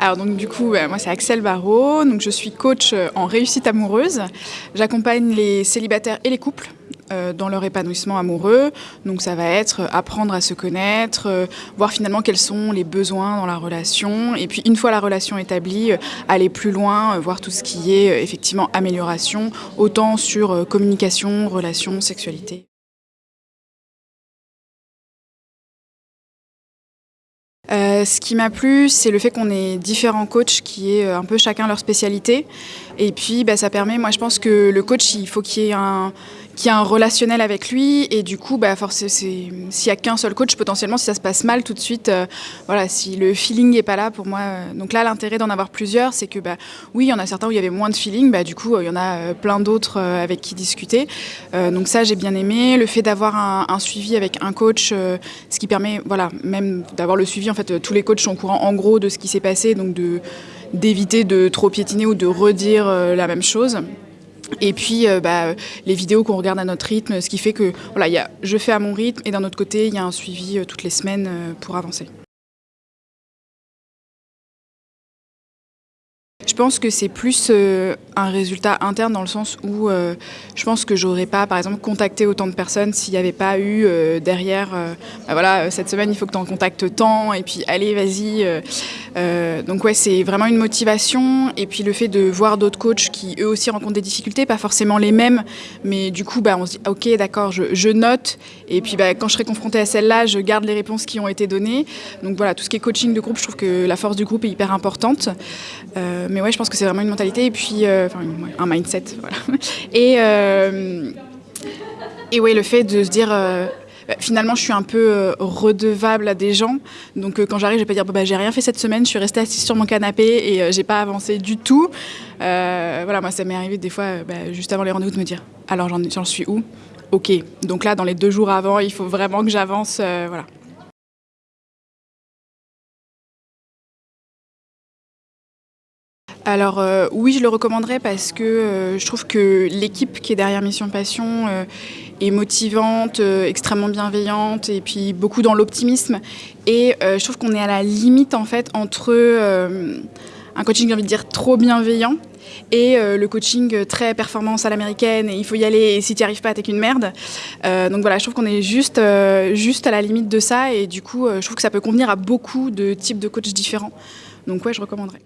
Alors donc du coup, moi c'est Axel Barrault, donc je suis coach euh, en réussite amoureuse. J'accompagne les célibataires et les couples euh, dans leur épanouissement amoureux. Donc ça va être apprendre à se connaître, euh, voir finalement quels sont les besoins dans la relation, et puis une fois la relation établie, aller plus loin, voir tout ce qui est effectivement amélioration, autant sur communication, relations, sexualité. Euh, ce qui m'a plu, c'est le fait qu'on ait différents coachs qui aient euh, un peu chacun leur spécialité. Et puis, bah, ça permet, moi je pense que le coach, il faut qu'il y ait un, qui a un relationnel avec lui et du coup bah s'il y a qu'un seul coach potentiellement si ça se passe mal tout de suite euh, voilà si le feeling est pas là pour moi euh, donc là l'intérêt d'en avoir plusieurs c'est que bah oui il y en a certains où il y avait moins de feeling bah du coup il y en a plein d'autres avec qui discuter. Donc ça j'ai bien aimé. Le fait d'avoir un, suivi avec un coach ce qui permet voilà même d'avoir le suivi en fait tous les coachs sont au courant en gros de ce qui s'est passé donc d'éviter de trop piétiner ou de redire la même chose et puis euh, bah, les vidéos qu'on regarde à notre rythme, ce qui fait que voilà, y a, je fais à mon rythme et d'un autre côté, il y a un suivi euh, toutes les semaines euh, pour avancer. Je pense que c'est plus euh, un résultat interne dans le sens où euh, je pense que j'aurais pas, par exemple, contacté autant de personnes s'il n'y avait pas eu euh, derrière, bah voilà, cette semaine il faut que tu en contactes tant, et puis allez, vas-y. donc ouais, c'est vraiment une motivation, et puis le fait de voir d'autres coachs qui eux aussi rencontrent des difficultés, pas forcément les mêmes, mais du coup, bah, on se dit, ok, d'accord, je, note, et puis bah, quand je serai confrontée à celle-là, je garde les réponses qui ont été données. Donc voilà, tout ce qui est coaching de groupe, je trouve que la force du groupe est hyper importante. Mais ouais, je pense que c'est vraiment une mentalité et puis euh, enfin, un mindset. Voilà. Et, euh, et ouais, le fait de se dire euh, bah, finalement je suis un peu redevable à des gens. Donc quand j'arrive, je vais pas dire bah, j'ai rien fait cette semaine, je suis restée assise sur mon canapé et j'ai pas avancé du tout. voilà, moi ça m'est arrivé des fois bah, juste avant les rendez-vous de me dire alors j'en suis où? Ok, donc là dans les deux jours avant, il faut vraiment que j'avance. voilà. Alors euh, oui, je le recommanderais parce que euh, je trouve que l'équipe qui est derrière Mission Passion euh, est motivante, extrêmement bienveillante et puis beaucoup dans l'optimisme. Et je trouve qu'on est à la limite en fait entre un coaching, j'ai envie de dire, trop bienveillant et le coaching très performance à l'américaine et il faut y aller et si tu n'y arrives pas t'es qu'une merde. donc voilà, je trouve qu'on est juste, juste à la limite de ça et du coup je trouve que ça peut convenir à beaucoup de types de coachs différents. Donc ouais, je recommanderais.